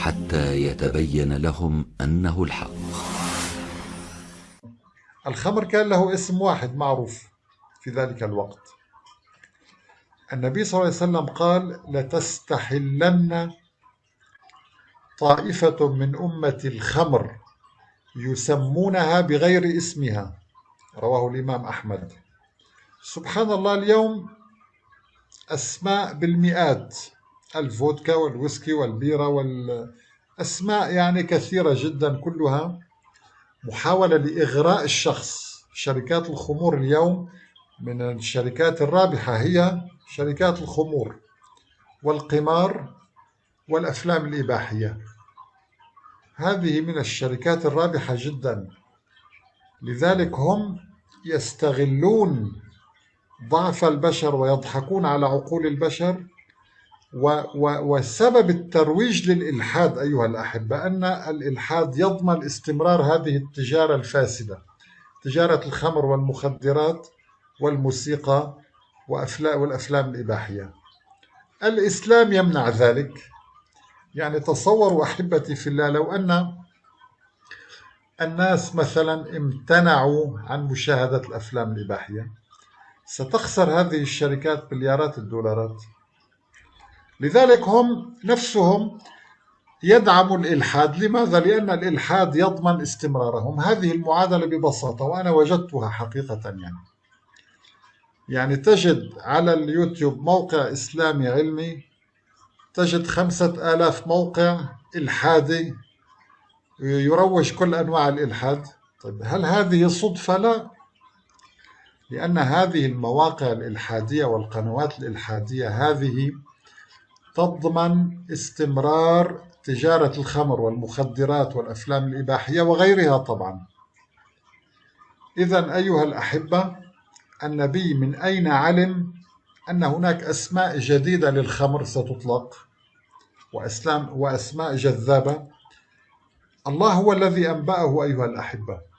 حتى يتبين لهم أنه الحق. الخمر كان له اسم واحد معروف في ذلك الوقت. النبي صلى الله عليه وسلم قال لتستحلن طائفة من أمة الخمر يسمونها بغير اسمها. رواه الإمام أحمد. سبحان الله اليوم أسماء بالمئات. الفودكا والويسكي والبيرة والأسماء يعني كثيرة جدا كلها. محاولة لإغراء الشخص. شركات الخمور اليوم من الشركات الرابحة هي شركات الخمور والقمار والأفلام الإباحية. هذه من الشركات الرابحة جدا. لذلك هم يستغلون ضعف البشر ويضحكون على عقول البشر. وسبب الترويج للإلحاد أيها الأحبة أن الإلحاد يضمن استمرار هذه التجارة الفاسدة تجارة الخمر والمخدرات والموسيقى والأفلام الإباحية. الإسلام يمنع ذلك. يعني تصوروا أحبتي في الله لو أن الناس مثلا امتنعوا عن مشاهدة الأفلام الإباحية ستخسر هذه الشركات مليارات الدولارات. لذلك هم نفسهم يدعموا الإلحاد. لماذا؟ لأن الإلحاد يضمن استمرارهم. هذه المعادلة ببساطة وأنا وجدتها حقيقة يعني. يعني تجد على اليوتيوب موقع إسلامي علمي تجد خمسة آلاف موقع إلحادي يروج كل أنواع الإلحاد. طيب هل هذه صدفة؟ لا. لأن هذه المواقع الإلحادية والقنوات الإلحادية هذه تضمن استمرار تجارة الخمر والمخدرات والأفلام الإباحية وغيرها طبعا. إذا أيها الأحبة النبي من أين علم أن هناك أسماء جديدة للخمر ستطلق؟ وأسماء جذابة؟ الله هو الذي أنبأه أيها الأحبة.